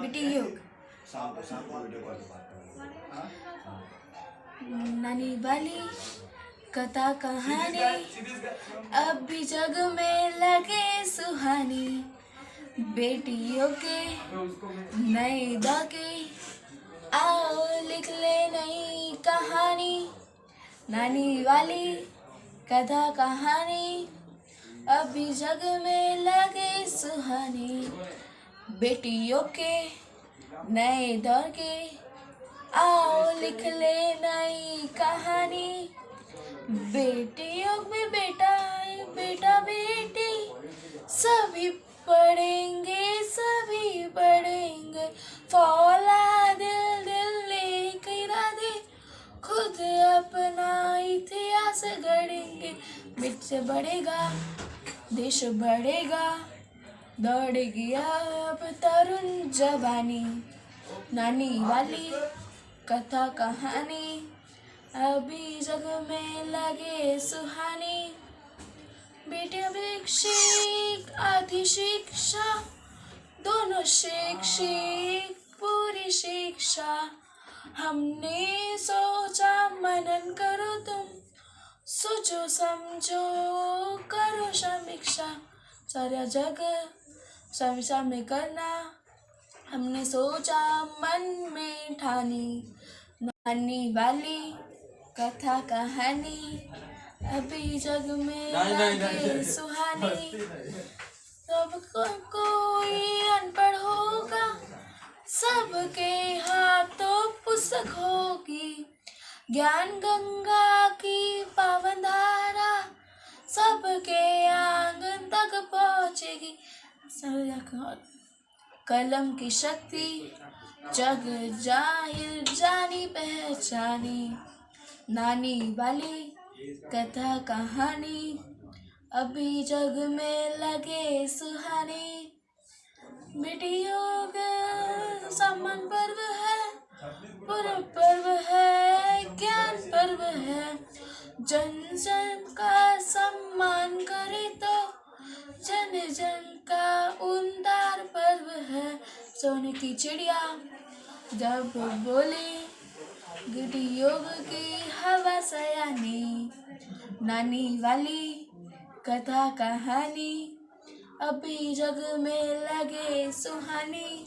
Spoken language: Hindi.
बेटी योग। शाम को शाम को वीडियो कॉल पे बात करेंगे नानी वाली कथा कहानी अब भी जग में लगे सुहानी। बेटियों के नए दाके। आओ लिख ले नई कहानी। नानी वाली कथा कहानी। अभी जग में लगे सुहानी। बेटियों के नए दौर के। आओ लिख ले नई कहानी। बेटियों में बेटा बेटा बेटी। सभी पढ़ेंगे सभी पढ़ेंगे। फौला इतिहास गढ़ेंगे मिर्च बढ़ेगा, देश बढ़ेगा। दौड़ेगी अब तरुण जवानी, नानी वाली कथा कहानी। अभी जग में लगे सुहानी। बेटे शिक्षक आधी शिक्षा, दोनों शिक्षक, पूरी शिक्षा। हमने सोचा मनन करो तुम सोचो समझो करो समीक्षा। सारा जग समीक्षा में करना। हमने सोचा मन में ठानी मानी वाली कथा कहानी। अभी जग में लगे सुहानी। सबको, कोई अनपढ़ होगा सबके हाथों ज्ञान गंगा की पावन धारा सबके आँगन तक पहुंचेगी। कलम की शक्ति, जग ज़ाहिर, जानी पहचानी। नानी वाली कथा कहानी, अभी जग में लगे सुहानी। योग सम्मान पर्व है पूर्व पर्व है जन जन का सम्मान करे तो जन जन का उमदार पर्व है। सोने की चिड़िया, जब बोले, गिटी योग की हवा सयानी, नानी वाली कथा कहानी, अभी जग में लगे सुहानी।